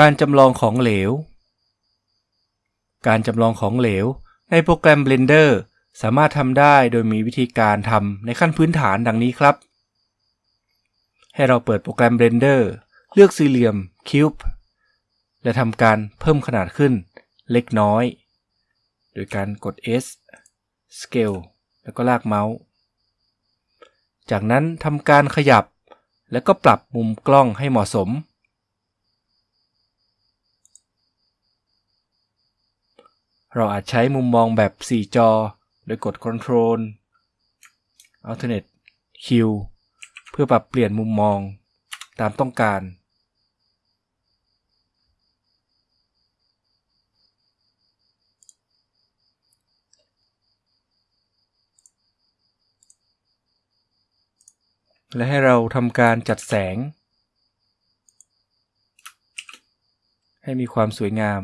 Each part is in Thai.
การจำลองของเหลว การจำลองของเหลว ในโปรแกรม Blender สามารถทำได้โดยมีวิธีการทำในขั้นพื้นฐานดังนี้ครับ ให้เราเปิดโปรแกรม Blender เลือกสี่เหลี่ยม Cube และทำการเพิ่มขนาดขึ้นเล็กน้อย โดยการกด S Scale แล้วก็ลากเมาส์ จากนั้นทำการขยับ แล้วก็ปรับมุมกล้องให้เหมาะสม เราอาจใช้มุมมองแบบ 4 จอ โดยกด Ctrl Alternate Q เพื่อปรับเปลี่ยนมุมมองตามต้องการ และให้เราทำการจัดแสง ให้มีความสวยงาม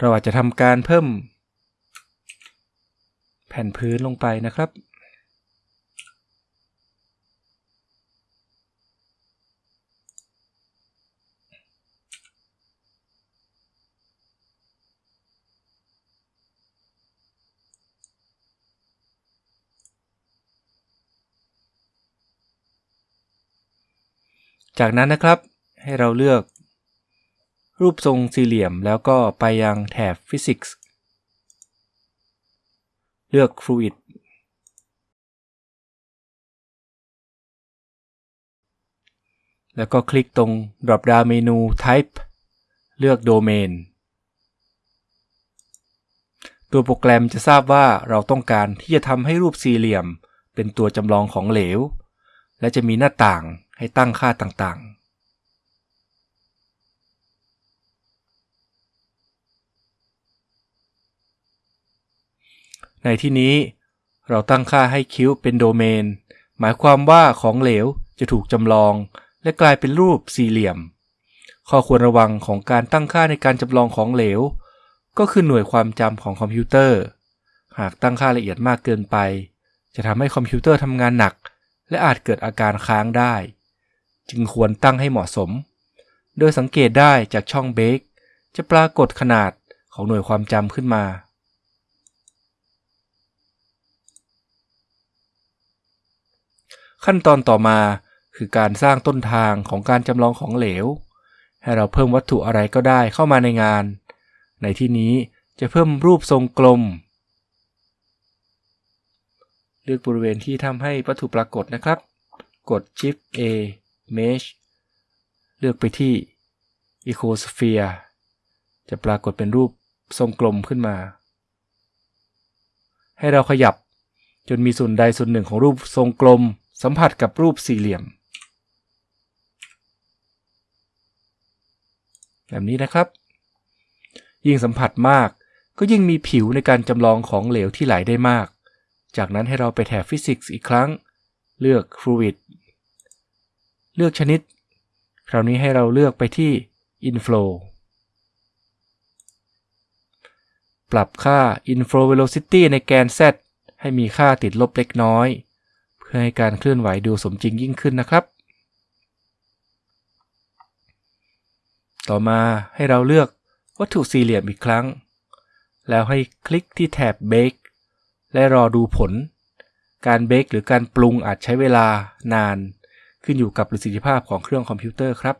เราอาจจะทำการเพิ่ม แผ่นพื้นลงไปนะครับ จากนั้นนะครับให้เราเลือก รูปทรงสี่เหลี่ยมแล้วก็ไปยังแถบ Physics เลือก Fluid แล้วก็คลิกตรง drop down เมนู Type เลือก Domain ตัวโปรแกรมจะทราบว่าเราต้องการที่จะทำให้รูปสี่เหลี่ยม เป็นตัวจำลองของเหลว และจะมีหน้าต่างให้ตั้งค่าต่างๆ ในที่นี้เราตั้งค่าให้คิ้วเป็นโดเมน หมายความว่าของเหลวจะถูกจำลอง และกลายเป็นรูปสี่เหลี่ยม ข้อควรระวังของการตั้งค่าในการจำลองของเหลว ก็คือหน่วยความจำของคอมพิวเตอร์ หากตั้งค่าละเอียดมากเกินไป จะทำให้คอมพิวเตอร์ทำงานหนัก และอาจเกิดอาการค้างได้ จึงควรตั้งให้เหมาะสม โดยสังเกตได้จากช่องเบรกจะปรากฏขนาดของหน่วยความจำขึ้นมา ขั้นตอนต่อมาคือการสร้างต้นทางของการจำลองของเหลว ให้เราเพิ่มวัตถุอะไรก็ได้เข้ามาในงาน ในที่นี้จะเพิ่มรูปทรงกลม เลือกบริเวณที่ทำให้วัตถุปรากฏนะครับ กด Shift A Mesh เลือกไปที่ Ecosphere จะปรากฏเป็นรูปทรงกลมขึ้นมา ให้เราขยับจนมีส่วนใดส่วนหนึ่งของรูปทรงกลม สัมผัสกับรูปสี่เหลี่ยม แบบนี้นะครับ ยิ่งสัมผัสมากก็ยิ่งมีผิวในการจำลองของเหลวที่ไหลได้มาก จากนั้นให้เราไปแถบ Physics อีกครั้ง เลือก Fluid เลือกชนิด คราวนี้ให้เราเลือกไปที่ Inflow ปรับค่า Inflow Velocity ในแกน Z ให้มีค่าติดลบเล็กน้อย พื่อให้การเคลื่อนไหวดูสมจริงยิ่งขึ้นนะครับ ต่อมาให้เราเลือกวัตถุสี่เหลี่ยมอีกครั้ง แล้วให้คลิกที่แถบ Bake และรอดูผล การเบ k หรือการปรุงอาจใช้เวลานาน ขึ้นอยู่กับประสิทธิภาพของเครื่องคอมพิวเตอร์ครับ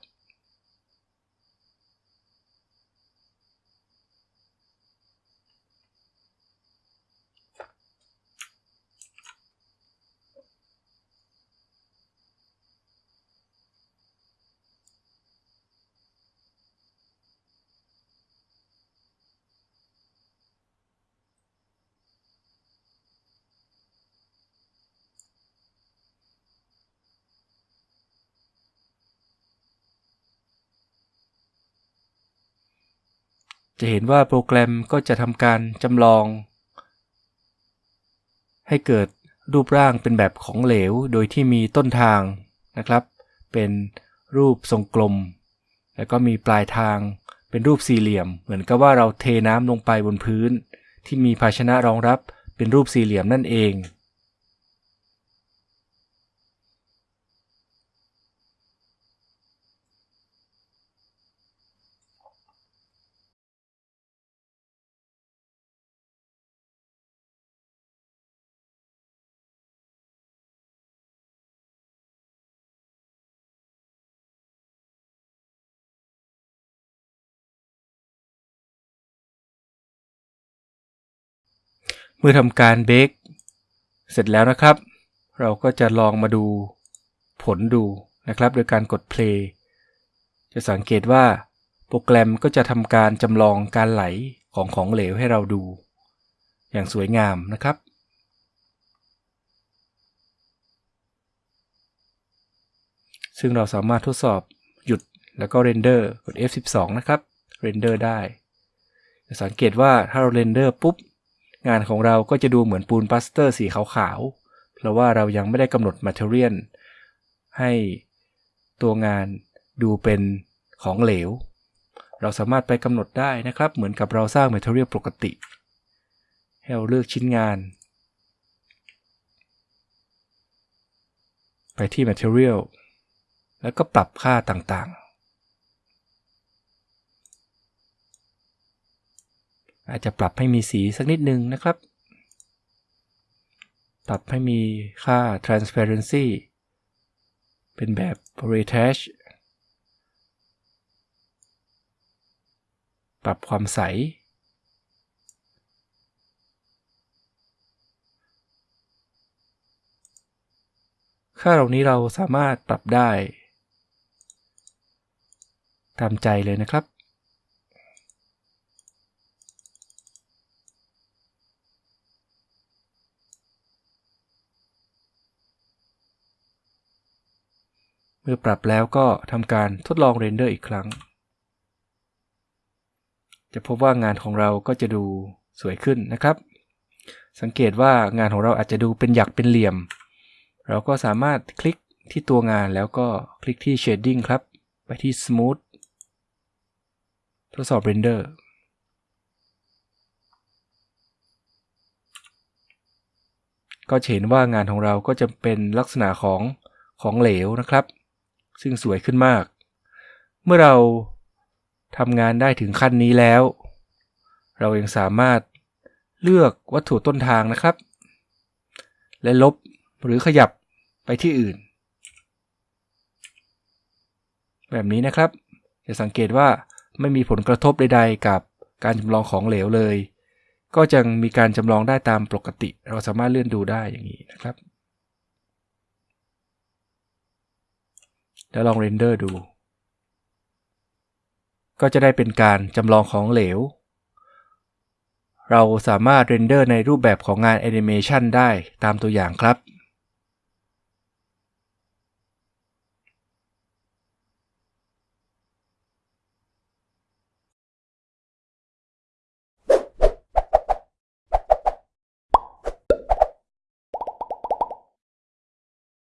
จะเห็นว่าโปรแกรมก็จะทำการจำลอง ให้เกิดรูปร่างเป็นแบบของเหลว โดยที่มีต้นทางนะครับ เป็นรูปทรงกลม แล้วก็มีปลายทางเป็นรูปสี่เหลี่ยม เหมือนกับว่าเราเทน้ำลงไปบนพื้น ที่มีภาชนะรองรับเป็นรูปสี่เหลี่ยมนั่นเอง เมื่อทำการเบคเสร็จแล้วนะครับ เราก็จะลองมาดูผลดูนะครับ โดยการกด play จะสังเกตว่าโปรแกรมก็จะทำการจำลองการไหลของของเหลวให้เราดู อย่างสวยงามนะครับซึ่งเราสามารถทดสอบหยุดแล้วก็เรนเดอร์กด F12 นะครับrender ได้จะสังเกตว่าถ้าเรา render ปุ๊บ งานของเราก็จะดูเหมือนปูนปลาสเตอร์สีขาวๆ เพราะว่าเรายังไม่ได้กำหนด material ให้ตัวงานดูเป็นของเหลว เราสามารถไปกำหนดได้นะครับ เหมือนกับเราสร้าง Material ปกติ ให้เราเลือกชิ้นงาน ไปที่ Material แล้วก็ปรับค่าต่างๆ อาจจะปรับให้มีสีสักนิดนึงนะครับ ปรับให้มีค่า transparency เป็นแบบ retouch ปรับความใส ค่าเหล่านี้เราสามารถปรับได้ ตามใจเลยนะครับ มื่อปรับแล้วก็ทำการทดลองเรนเดอร์อีกครั้ง จะพบว่างานของเราก็จะดูสวยขึ้นนะครับ สังเกตว่างานของเราอาจจะดูเป็นหยักเป็นเหลี่ยม เราก็สามารถคลิกที่ตัวงานแล้วก็คลิกที่ Shading ครับ ไปที่ Smooth ทดสอบเรนเดอร์ก็เห็นว่างานของเราก็จะเป็นลักษณะของของเหลวนะครับ ซึ่งสวยขึ้นมาก เมื่อเราทำงานได้ถึงขั้นนี้แล้ว เรายังสามารถเลือกวัตถุต้นทางนะครับ และลบหรือขยับไปที่อื่น แบบนี้นะครับจะสังเกตว่าไม่มีผลกระทบใดๆ กับการจำลองของเหลวเลย ก็จะมีการจำลองได้ตามปกติ เราสามารถเลื่อนดูได้อย่างนี้นะครับ แล้วลองเรนเดอร์ดู ก็จะได้เป็นการจำลองของเหลว เราสามารถ render ในรูปแบบของงานแอนิเมชันได้ตามตัวอย่างครับ